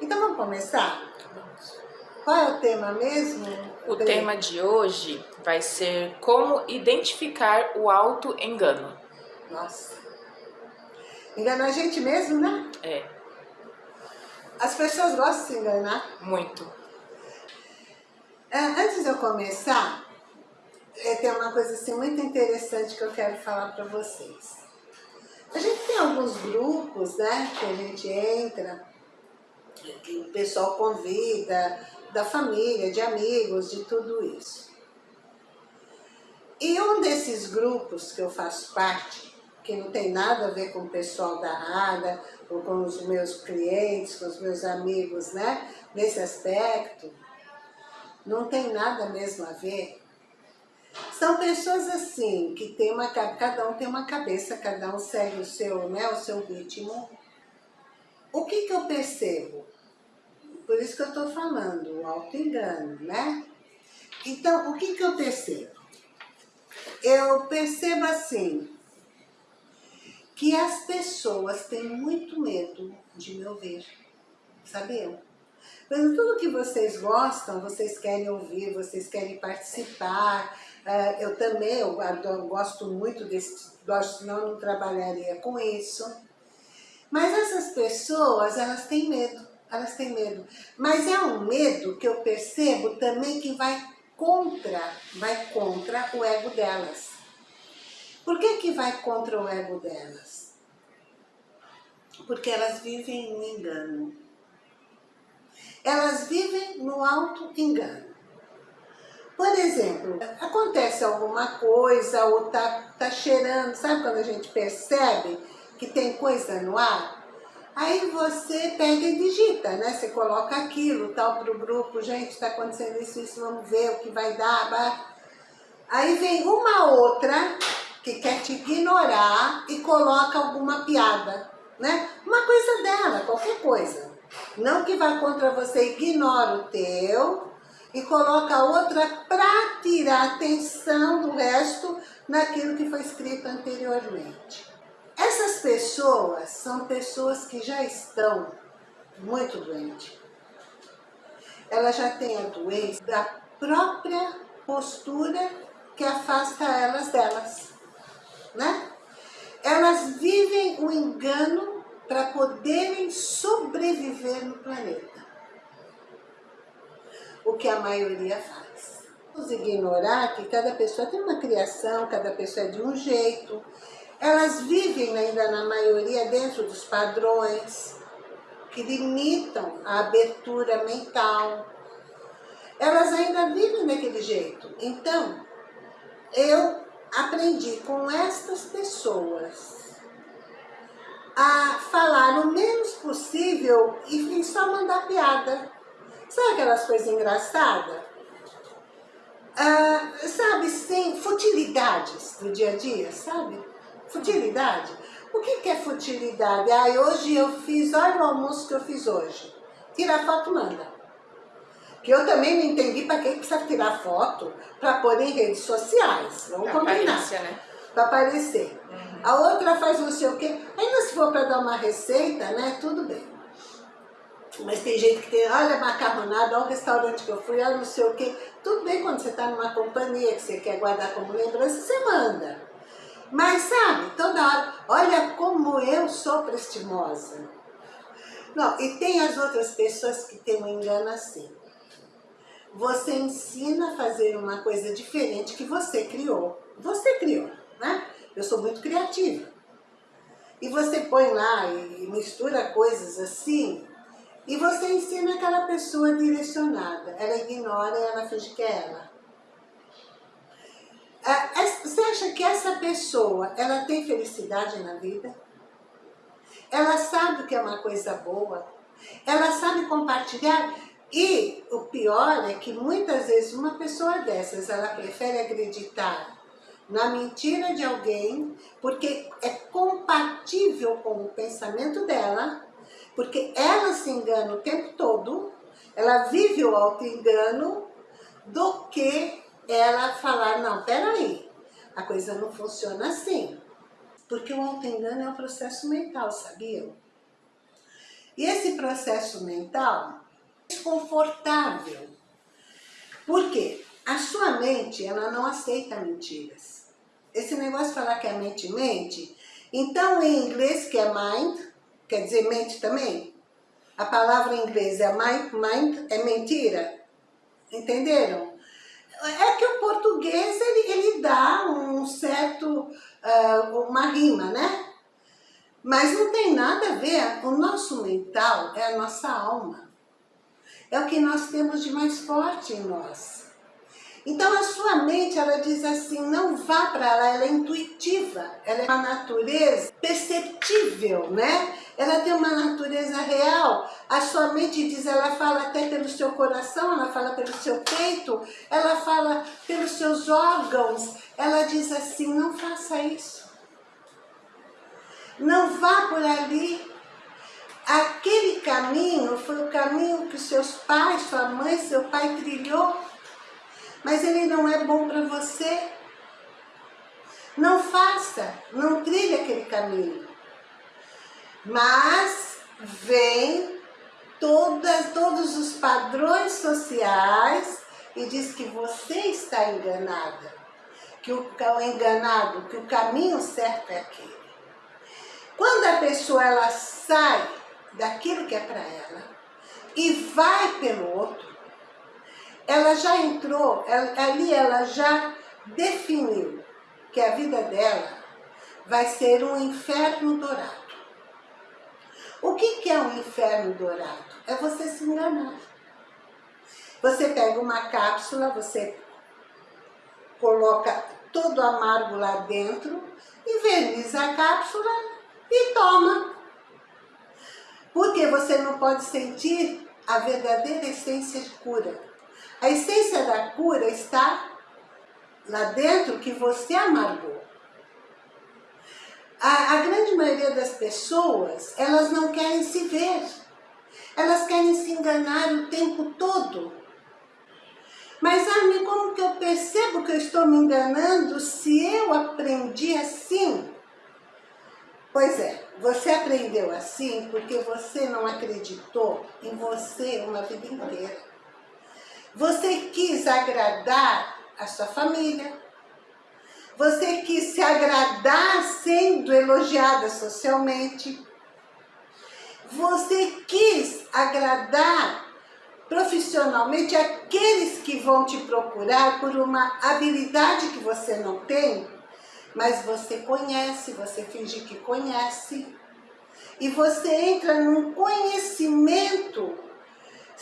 Então vamos começar? Qual é o tema mesmo? O tema de hoje vai ser como identificar o auto-engano. Nossa. Engana a gente mesmo, né? É. As pessoas gostam de se enganar. Muito. É, antes de eu começar, é, tem uma coisa assim muito interessante que eu quero falar para vocês. A gente tem alguns grupos, né, que a gente entra, que o pessoal convida, da família, de amigos, de tudo isso. E um desses grupos que eu faço parte, que não tem nada a ver com o pessoal da RADA, ou com os meus clientes, com os meus amigos, né, nesse aspecto, não tem nada mesmo a ver. São pessoas assim, que tem uma, cada um tem uma cabeça, cada um segue o seu, né, o seu ritmo. O que que eu percebo? Por isso que eu estou falando, o auto-engano, né? Então, o que, que eu percebo? Eu percebo assim, que as pessoas têm muito medo de me ouvir, sabiam? Mas tudo que vocês gostam, vocês querem ouvir, vocês querem participar, uh, eu também eu, gosto muito desse, senão eu não trabalharia com isso. Mas essas pessoas, elas têm medo elas têm medo. Mas é um medo que eu percebo também que vai contra, vai contra o ego delas. Por que que vai contra o ego delas? Porque elas vivem no engano. Elas vivem no auto-engano. Por exemplo, acontece alguma coisa ou tá, tá cheirando, sabe quando a gente percebe que tem coisa no ar? Aí você pega e digita, né? Você coloca aquilo, tal, para o grupo, gente, está acontecendo isso, isso, vamos ver o que vai dar. Aí vem uma outra que quer te ignorar e coloca alguma piada, né? Uma coisa dela, qualquer coisa. Não que vá contra você, ignora o teu e coloca outra para tirar atenção do resto naquilo que foi escrito anteriormente. Essas pessoas são pessoas que já estão muito doentes. Ela já tem a doença da própria postura que afasta elas delas, né? Elas vivem o engano para poderem sobreviver no planeta. O que a maioria faz. Vamos ignorar que cada pessoa tem uma criação, cada pessoa é de um jeito, elas vivem ainda na maioria dentro dos padrões que limitam a abertura mental. Elas ainda vivem daquele jeito. Então, eu aprendi com estas pessoas a falar o menos possível e só mandar piada. Sabe aquelas coisas engraçadas? Ah, sabe, sem futilidades do dia a dia, sabe? Futilidade? O que, é futilidade? Ah, hoje eu fiz, olha o almoço que eu fiz hoje. Tira a foto, manda. Que eu também não entendi para que precisa tirar foto para pôr em redes sociais. Vamos pra combinar. Né? Para aparecer. Uhum. A outra faz não sei o quê. Ainda se for para dar uma receita, né? Tudo bem. Mas tem gente que tem, olha macarronada, olha o restaurante que eu fui, olha não sei o quê. Tudo bem quando você está numa companhia que você quer guardar como lembrança, você manda. Mas sabe, toda hora, olha como eu sou prestimosa. Não, e tem as outras pessoas que têm um engano assim. Você ensina a fazer uma coisa diferente que você criou. Você criou, né? Eu sou muito criativa. E você põe lá e mistura coisas assim, e você ensina aquela pessoa direcionada. Ela ignora e ela finge que é ela. É, é, você acha que essa pessoa, ela tem felicidade na vida? Ela sabe que é uma coisa boa? Ela sabe compartilhar? E o pior é que muitas vezes uma pessoa dessas, ela prefere acreditar na mentira de alguém, porque é compatível com o pensamento dela, porque ela se engana o tempo todo, ela vive o auto-engano, do que ela falar, não, peraí, a coisa não funciona assim. Porque o auto-engano é um processo mental, sabiam? E esse processo mental é desconfortável. Por quê? A sua mente, ela não aceita mentiras. Esse negócio de falar que a mente mente, então em inglês que é mind, quer dizer mente também, a palavra em inglês é mind, mind é mentira. Entenderam? É que o português, ele, ele dá um certo, uh, uma rima, né? Mas não tem nada a ver, o nosso mental é a nossa alma. É o que nós temos de mais forte em nós. Então a sua mente, ela diz assim, não vá para lá, ela é intuitiva, ela é uma natureza perceptível, né? Ela tem uma natureza real. A sua mente diz, ela fala até pelo seu coração, ela fala pelo seu peito, ela fala pelos seus órgãos. Ela diz assim, não faça isso. Não vá por ali. Aquele caminho foi o caminho que seus pais, sua mãe, seu pai trilhou mas ele não é bom para você. Não faça, não trilhe aquele caminho. Mas vem todas, todos os padrões sociais e diz que você está enganada, que o, enganado, que o caminho certo é aquele. Quando a pessoa ela sai daquilo que é para ela e vai pelo outro, ela já entrou, ali ela já definiu que a vida dela vai ser um inferno dourado. O que, é um inferno dourado? É você se enganar. Você pega uma cápsula, você coloca todo amargo lá dentro, inverniza a cápsula e toma. Porque você não pode sentir a verdadeira essência de cura. A essência da cura está lá dentro que você amargou. A, a grande maioria das pessoas, elas não querem se ver. Elas querem se enganar o tempo todo. Mas, Armin, como que eu percebo que eu estou me enganando se eu aprendi assim? Pois é, você aprendeu assim porque você não acreditou em você uma vida inteira. Você quis agradar a sua família. Você quis se agradar sendo elogiada socialmente. Você quis agradar profissionalmente aqueles que vão te procurar por uma habilidade que você não tem, mas você conhece, você finge que conhece. E você entra num conhecimento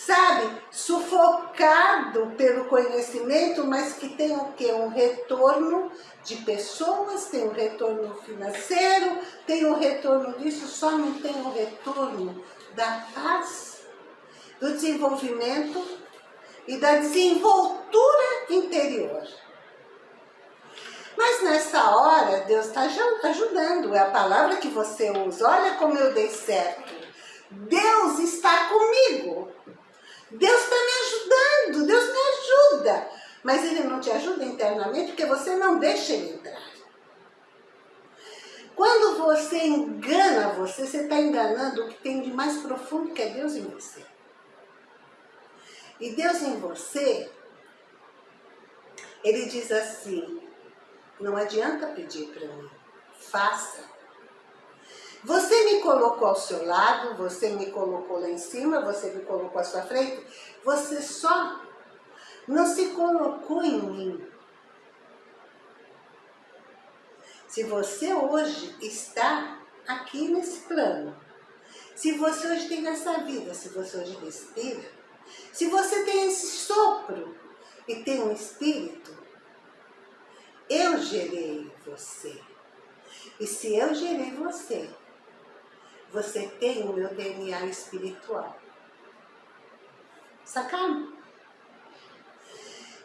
sabe, sufocado pelo conhecimento, mas que tem o quê? Um retorno de pessoas, tem um retorno financeiro, tem um retorno disso, só não tem o um retorno da paz, do desenvolvimento e da desenvoltura interior. Mas nessa hora, Deus está ajudando, é a palavra que você usa. Olha como eu dei certo. Deus está comigo. Deus está me ajudando, Deus me ajuda. Mas Ele não te ajuda internamente porque você não deixa Ele entrar. Quando você engana você, você está enganando o que tem de mais profundo que é Deus em você. E Deus em você, Ele diz assim, não adianta pedir para mim, faça. Você me colocou ao seu lado, você me colocou lá em cima, você me colocou à sua frente, você só não se colocou em mim. Se você hoje está aqui nesse plano, se você hoje tem essa vida, se você hoje respira, se você tem esse sopro e tem um espírito, eu gerei você. E se eu gerei você, você tem o meu DNA espiritual. Sacaram?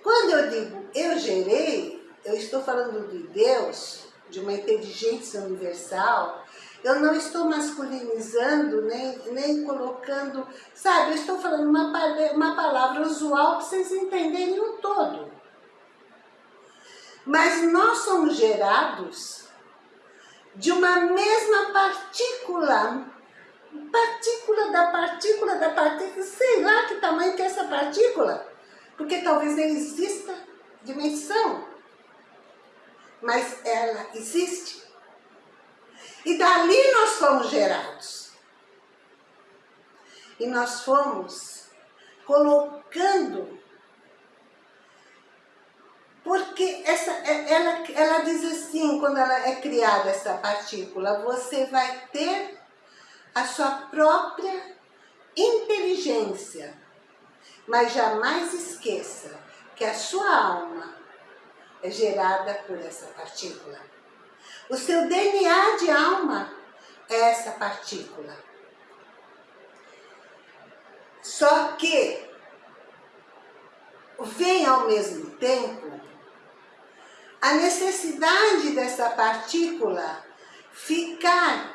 Quando eu digo eu gerei, eu estou falando de Deus, de uma inteligência universal, eu não estou masculinizando, nem, nem colocando, sabe, eu estou falando uma, uma palavra usual para vocês entenderem o todo. Mas nós somos gerados de uma mesma partícula partícula da partícula da partícula, sei lá que tamanho que é essa partícula, porque talvez nem exista dimensão, mas ela existe. E dali nós fomos gerados. E nós fomos colocando porque essa, ela, ela diz assim, quando ela é criada, essa partícula, você vai ter a sua própria inteligência. Mas jamais esqueça que a sua alma é gerada por essa partícula. O seu DNA de alma é essa partícula. Só que vem ao mesmo tempo a necessidade dessa partícula ficar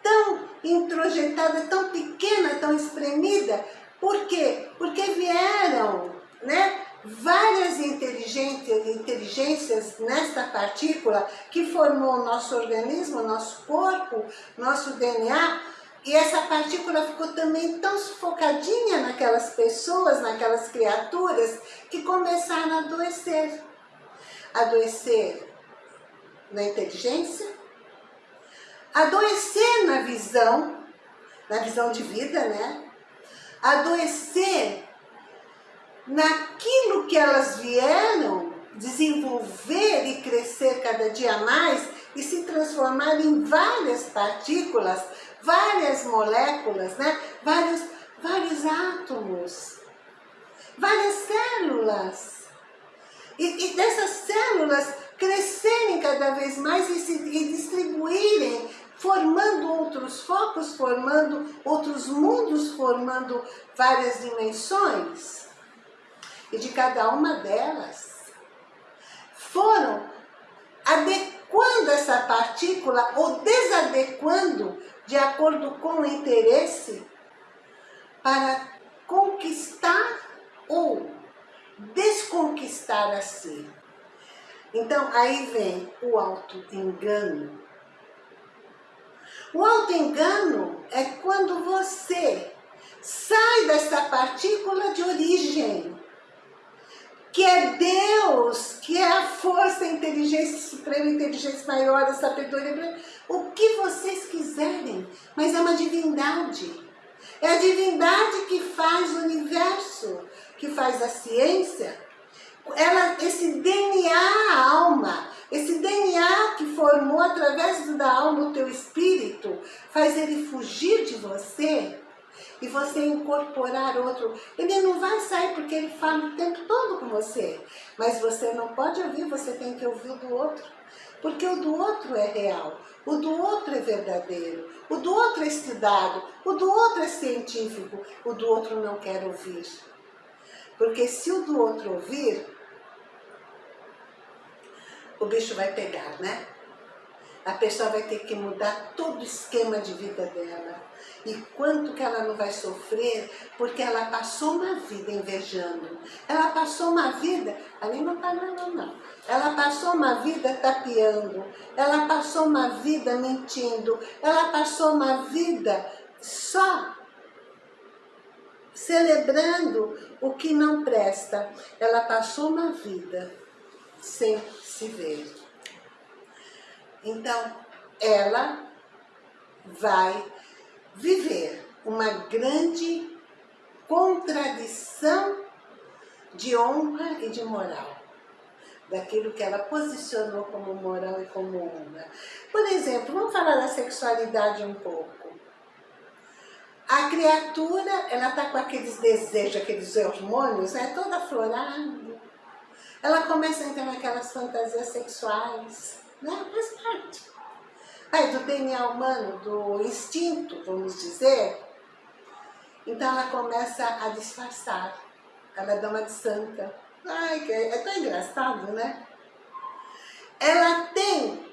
tão introjetada, tão pequena, tão espremida. Por quê? Porque vieram né, várias inteligências, nesta partícula que formou o nosso organismo, nosso corpo, nosso DNA, e essa partícula ficou também tão sufocadinha naquelas pessoas, naquelas criaturas, que começaram a adoecer. Adoecer na inteligência, adoecer na visão, na visão de vida, né? Adoecer naquilo que elas vieram desenvolver e crescer cada dia mais e se transformar em várias partículas, várias moléculas, né? vários, vários átomos, várias células. E, e dessas células crescerem cada vez mais e, se, e distribuírem, formando outros focos, formando outros mundos, formando várias dimensões. E de cada uma delas foram adequando essa partícula ou desadequando de acordo com o interesse para conquistar ou desconquistar a si. Então, aí vem o auto-engano. O auto-engano é quando você sai dessa partícula de origem, que é Deus, que é a força, a inteligência suprema, inteligência maior, a sabedoria, o que vocês quiserem, mas é uma divindade. É a divindade que faz o universo, que faz a ciência. Ela, esse DNA alma, esse DNA que formou através da alma o teu espírito, faz ele fugir de você e você incorporar outro. Ele não vai sair porque ele fala o tempo todo com você, mas você não pode ouvir, você tem que ouvir o do outro. Porque o do outro é real, o do outro é verdadeiro, o do outro é estudado, o do outro é científico, o do outro não quer ouvir. Porque se o do outro ouvir, o bicho vai pegar, né? A pessoa vai ter que mudar todo o esquema de vida dela. E quanto que ela não vai sofrer, porque ela passou uma vida invejando. Ela passou uma vida, ali não está não, não. Ela passou uma vida tapeando. Ela passou uma vida mentindo. Ela passou uma vida só celebrando o que não presta. Ela passou uma vida sem se ver. Então, ela vai viver uma grande contradição de honra e de moral. Daquilo que ela posicionou como moral e como honra. Por exemplo, vamos falar da sexualidade um pouco. A criatura, ela está com aqueles desejos, aqueles hormônios, né, toda aflorada. Ela começa a entrar naquelas fantasias sexuais né? faz parte. Aí, do DNA humano, do instinto, vamos dizer, então ela começa a disfarçar, ela dá uma de santa. Ai, é tão engraçado, né? Ela tem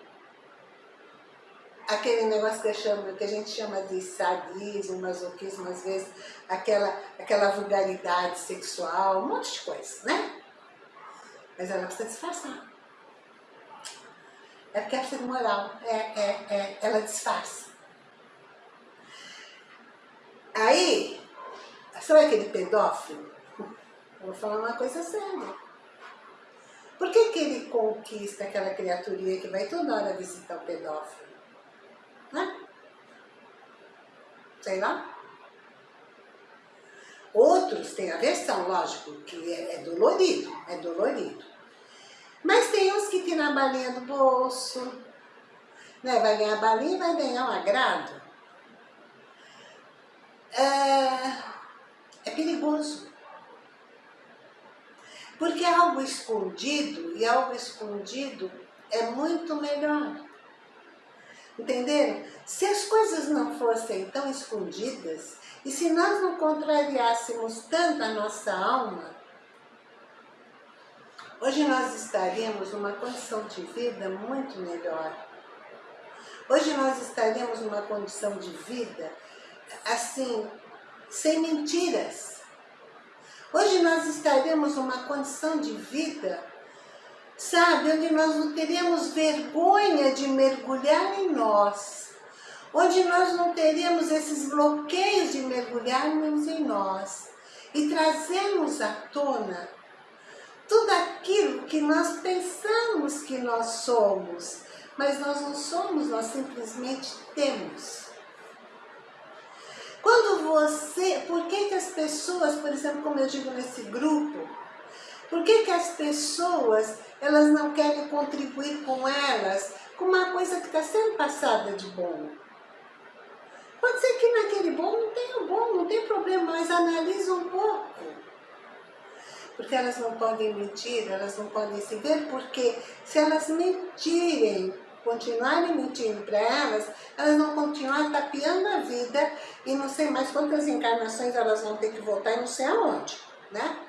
aquele negócio que, chamo, que a gente chama de sadismo, masoquismo, às vezes, aquela, aquela vulgaridade sexual, um monte de coisa, né? Mas ela precisa disfarçar. É porque é moral, é, é, é, ela disfarça. Aí, sabe aquele pedófilo? Eu vou falar uma coisa séria. Por que, que ele conquista aquela criaturinha que vai toda hora visitar o pedófilo? Né? Sei lá. Outros têm aversão, lógico, que é, é dolorido, é dolorido. Mas tem uns que tiram a balinha do bolso, né? vai ganhar balinha e vai ganhar um agrado. É, é perigoso. Porque é algo escondido, e algo escondido é muito melhor. Entenderam? Se as coisas não fossem tão escondidas, e se nós não contrariássemos tanto a nossa alma, hoje nós estaríamos numa condição de vida muito melhor. Hoje nós estaríamos numa condição de vida, assim, sem mentiras. Hoje nós estaríamos numa condição de vida, sabe, onde nós não teríamos vergonha de mergulhar em nós onde nós não teríamos esses bloqueios de mergulharmos em nós e trazermos à tona tudo aquilo que nós pensamos que nós somos, mas nós não somos, nós simplesmente temos. Quando você, por que que as pessoas, por exemplo, como eu digo nesse grupo, por que que as pessoas, elas não querem contribuir com elas, com uma coisa que está sendo passada de bom? Pode ser que naquele bom não tenha bom, não tem problema, mas analisa um pouco. Porque elas não podem mentir, elas não podem se ver, porque se elas mentirem, continuarem mentindo para elas, elas vão continuar tapeando a vida e não sei mais quantas encarnações elas vão ter que voltar e não sei aonde, né?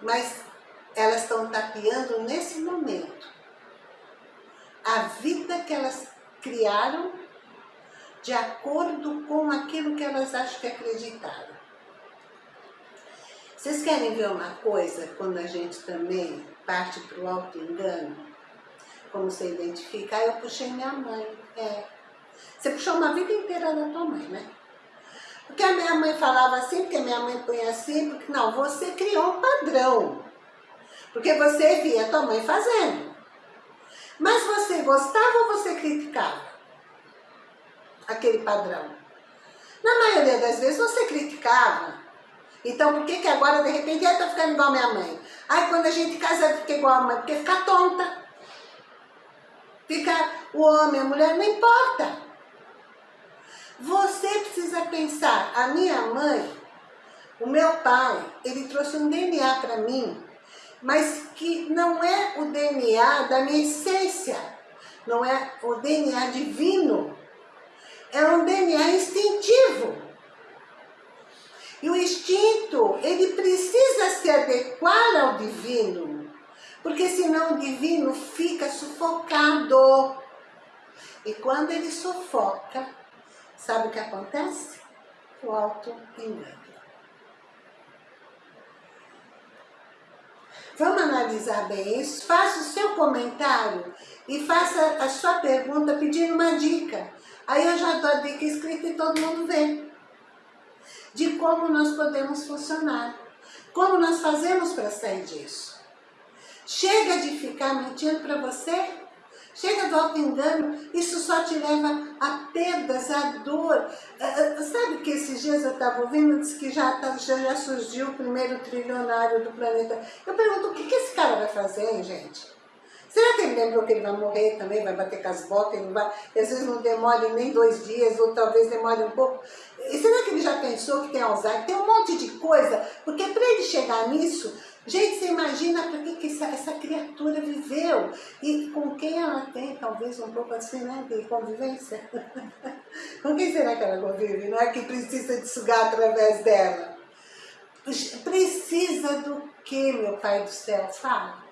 Mas elas estão tapeando nesse momento a vida que elas criaram de acordo com aquilo que elas acham que acreditaram. Vocês querem ver uma coisa, quando a gente também parte para o auto-engano? Como você identificar? Eu puxei minha mãe. É. Você puxou uma vida inteira da tua mãe, né? Porque a minha mãe falava assim, porque a minha mãe põe assim, porque não, você criou um padrão. Porque você via tua mãe fazendo. Mas você gostava ou você criticava? aquele padrão. Na maioria das vezes você criticava. Então por que que agora de repente eu tô ficando igual a minha mãe? Ai, quando a gente casa fica igual a mãe, porque fica tonta. Fica o homem, a mulher, não importa. Você precisa pensar, a minha mãe, o meu pai, ele trouxe um DNA para mim, mas que não é o DNA da minha essência, não é o DNA divino é um DNA instintivo. E o instinto, ele precisa se adequar ao divino, porque senão o divino fica sufocado. E quando ele sufoca, sabe o que acontece? O auto-engano. Vamos analisar bem isso? Faça o seu comentário e faça a sua pergunta pedindo uma dica. Aí eu já dou a dica escrita e todo mundo vê. De como nós podemos funcionar. Como nós fazemos para sair disso. Chega de ficar mentindo para você. Chega do auto-engano. Isso só te leva a perdas, a dor. É, é, sabe que esses dias eu estava ouvindo, disse que já, tá, já surgiu o primeiro trilionário do planeta. Eu pergunto, o que, que esse cara vai fazer, hein, gente? Será que ele lembrou que ele vai morrer também, vai bater com as botas, vai, às vezes não demore nem dois dias, ou talvez demore um pouco? E será que ele já pensou que tem Alzheimer? Tem um monte de coisa, porque para ele chegar nisso, gente, você imagina para que, que essa, essa, criatura viveu e com quem ela tem, talvez um pouco assim, né, de convivência? com quem será que ela convive, não é que precisa de sugar através dela? Precisa do que, meu Pai do céu? Fala.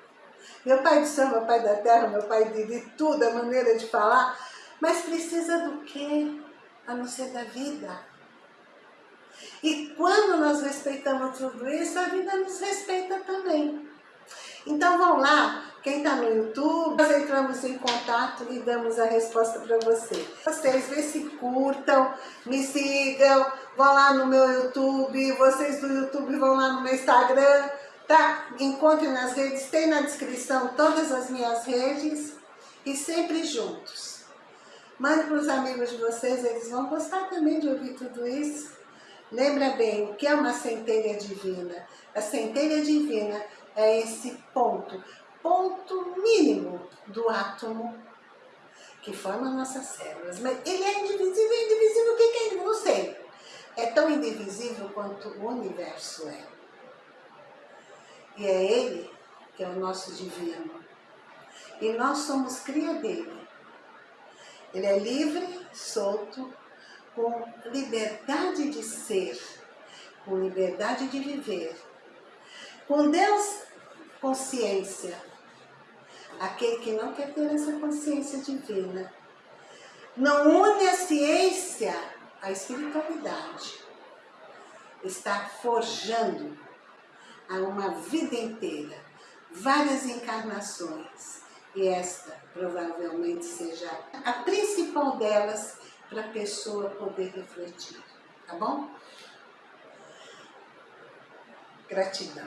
Meu pai céu, meu pai da terra, meu pai de, de tudo, a maneira de falar. Mas precisa do quê? A não ser da vida. E quando nós respeitamos tudo isso, a vida nos respeita também. Então vamos lá, Quem está no YouTube, nós entramos em contato e damos a resposta para você. Vocês, vê se curtam, me sigam, vão lá no meu YouTube, vocês do YouTube vão lá no meu Instagram, tá? Encontrem nas redes, tem na descrição todas as minhas redes e sempre juntos. Mande para os amigos de vocês, eles vão gostar também de ouvir tudo isso. Lembra bem, o que é uma centelha divina? A centelha divina é esse ponto ponto mínimo do átomo que forma nossas células. Mas ele é indivisível, indivisível, o que é? Não sei. É tão indivisível quanto o universo é. E é ele que é o nosso divino. E nós somos cria dele. Ele é livre, solto, com liberdade de ser, com liberdade de viver. Com Deus, consciência, aquele que não quer ter essa consciência divina. Não une a ciência à espiritualidade. Está forjando a uma vida inteira, várias encarnações. E esta provavelmente seja a principal delas para a pessoa poder refletir. Tá bom? Gratidão.